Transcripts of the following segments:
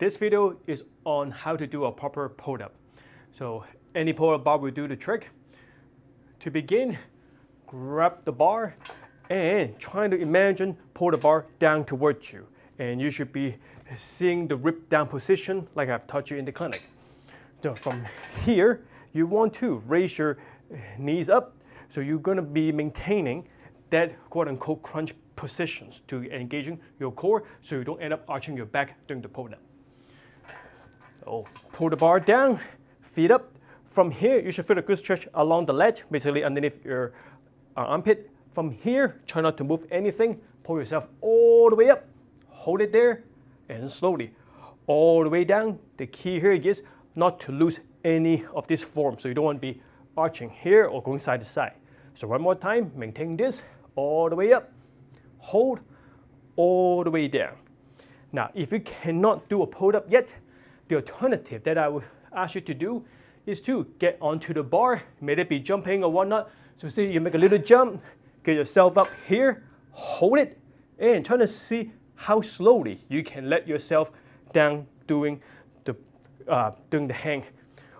This video is on how to do a proper pull-up. So any pull-up bar will do the trick. To begin, grab the bar and try to imagine pull the bar down towards you. And you should be seeing the rip down position like I've taught you in the clinic. So from here, you want to raise your knees up. So you're going to be maintaining that quote unquote crunch positions to engaging your core so you don't end up arching your back during the pull up. So pull the bar down, feet up. From here, you should feel a good stretch along the ledge, basically underneath your uh, armpit. From here, try not to move anything. Pull yourself all the way up. Hold it there and slowly all the way down. The key here is not to lose any of this form. So you don't want to be arching here or going side to side. So one more time, maintain this all the way up, hold all the way down. Now, if you cannot do a pull-up yet, the alternative that I would ask you to do is to get onto the bar, may it be jumping or whatnot. So see, you make a little jump, get yourself up here, hold it, and try to see how slowly you can let yourself down doing the, uh, doing the hang.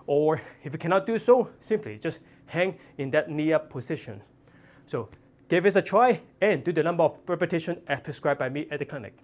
Or if you cannot do so, simply just hang in that knee up position. So give this a try and do the number of repetitions as prescribed by me at the clinic.